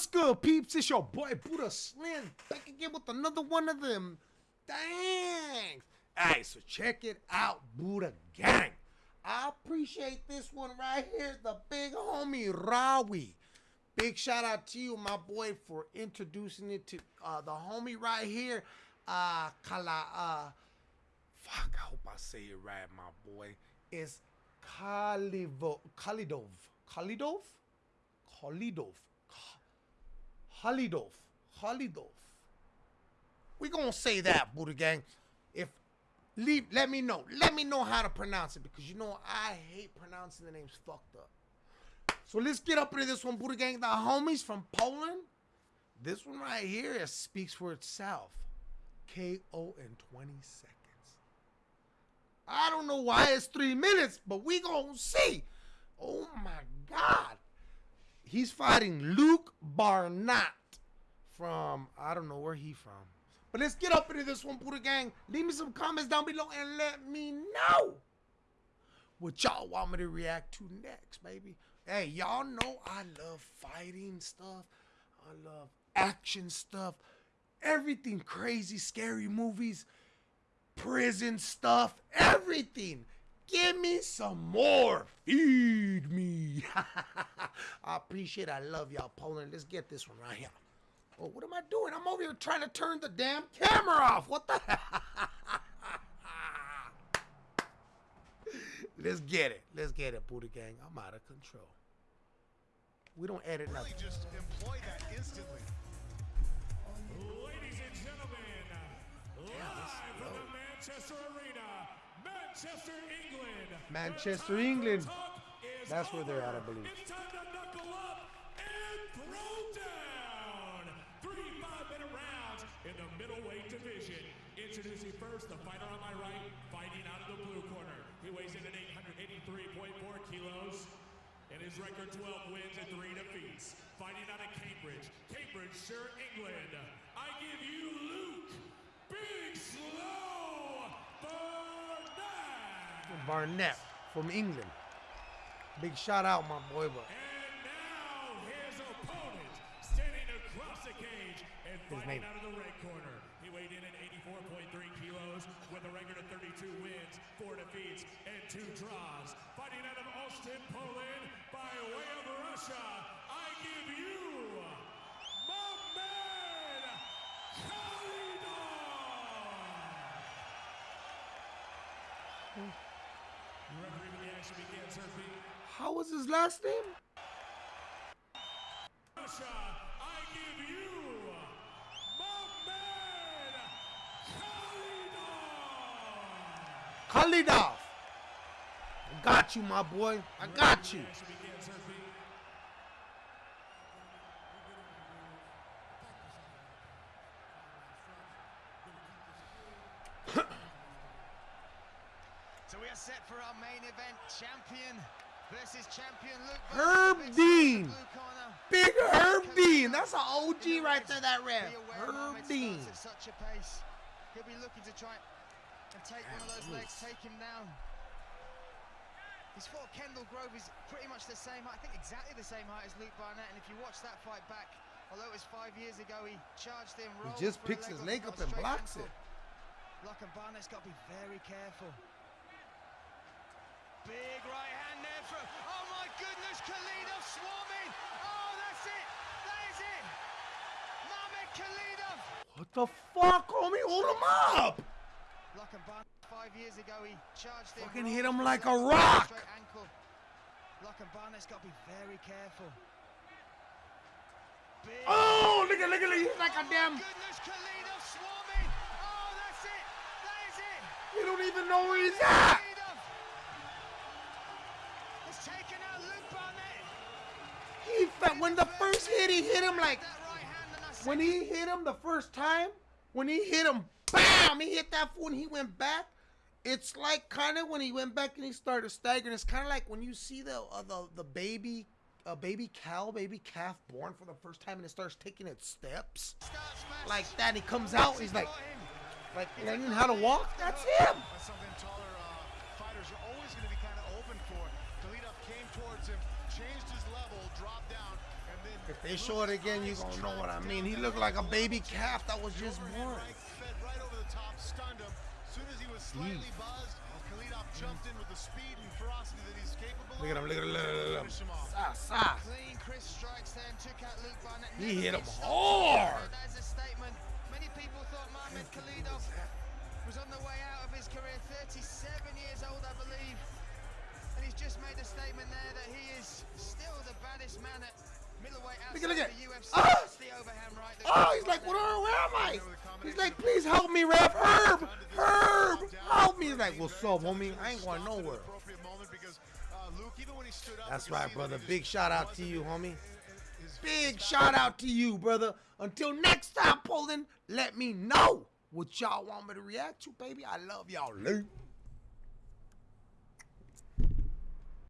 What's good, peeps? It's your boy Buddha Slim back again with another one of them. Thanks. Alright, so check it out, Buddha Gang. I appreciate this one right here, the big homie Rawi. Big shout out to you, my boy, for introducing it to uh, the homie right here. Uh, Kala, uh, fuck, I hope I say it right, my boy. It's Kalivo, Khalidov. Khalidov? Khalidov. Khalidov. Khalidov. We gonna say that, Buddha Gang. If leave, let me know. Let me know how to pronounce it because you know I hate pronouncing the names fucked up. So let's get up into this one, Buddha Gang. The homies from Poland. This one right here it speaks for itself. KO in 20 seconds. I don't know why it's three minutes, but we gonna see. Oh my God. He's fighting Luke Barnett from, I don't know where he from. But let's get up into this one, Buddha Gang. Leave me some comments down below and let me know what y'all want me to react to next, baby. Hey, y'all know I love fighting stuff. I love action stuff. Everything crazy, scary movies, prison stuff, everything. Give me some more. Feed me. I appreciate it. I love y'all, Poland. Let's get this one right here. Oh, what am I doing? I'm over here trying to turn the damn camera off. What the Let's get it. Let's get it, Buddha Gang. I'm out of control. We don't edit really nothing. just employ that instantly. Ladies and gentlemen, live from the Manchester Arena, Manchester, England. Manchester, England. That's where they're at, I believe. It's time to knuckle up and throw down. Three five-minute rounds in the middleweight division. Introducing first the fighter on my right, fighting out of the blue corner. He weighs in at 883.4 kilos. And his record 12 wins and 3 defeats. Fighting out of Cambridge, Cambridgeshire, England. I give you Luke Big Slow. Barnett from England. Big shout out, my boy. But And now his opponent, standing across the cage and name. fighting out of the red corner. He weighed in at 84.3 kilos with a record of 32 wins, 4 defeats, and 2 draws. Fighting out of Olsztyn, Poland, by way of Russia, how was his last name? Russia, I give you Mamed Khalidov. Khalidov. I got you, my boy. I got you. Action begins, her feet. So we are set for our main event, champion versus champion Luke Herb Dean. Big Herb Dean. That's an OG right there, that ref. Herb Dean. At such a pace, he'll be looking to try and take one of those legs, take him down. He's fought Kendall Grove, he's pretty much the same height, I think exactly the same height as Luke Barnett. And if you watch that fight back, although it was five years ago, he charged him, He just picks his leg up and blocks ankle. it. Lock and Barnett's got to be very careful. Big right hand there from. Oh my goodness, Khalidov swarming. Oh, that's it. That is it. Mamed Khalidov. What the fuck, homie? Hold him up. Barnett. Five years ago, he charged him. Fucking hit him like a rock. Ankle. Barnett's got to be very careful. Big Oh, look at, look at. He's like a Oh, damn. goodness, Khalidov swarming. Oh, that's it. That is it. You don't even know where he's at. Taken out Luke Barnett. He felt when the first hit, he hit him like That right hand and that's when he hit him the first time. When he hit him, bam! He hit that fool and he went back. It's like kind of when he went back and he started staggering. It's kind of like when you see the uh, the the baby. A baby cow, baby calf born for the first time and it starts taking its steps. Like that, he comes out, he's like, like learning how to walk. That's him. Something taller uh, fighters are always going to be kind of open for. Khalidov came towards him, changed his level, dropped down, and If they show it again, you gonna know what I mean. He looked like a baby calf that was just born. Right, fed right over the top, stunned him. Soon as he was slightly Jeez. buzzed, Khalidov jumped in with the speed and ferocity that he's capable Look at him, of. look at him, look at him, look at him. him off. Sa, sa. Clean, crisp strikes there and took out Luke Barnett. He hit him stopped. hard. That is a statement. Many people thought Mohamed Khalidov was on the way out of his career. 37 Look at- look at- the UFC. That's ah! the overhand right. that Oh, he's like, what are, where am I? He's like, please help me, ref. Herb, Herb, help me. He's like, what's up, homie? I ain't going nowhere. Appropriate moment because, Luke, even when he stood up, That's right, brother. Big shout out to you, homie. Big shout out to you, brother. Until next time, Poland, let me know what y'all want me to react to, baby. I love y'all. Luke.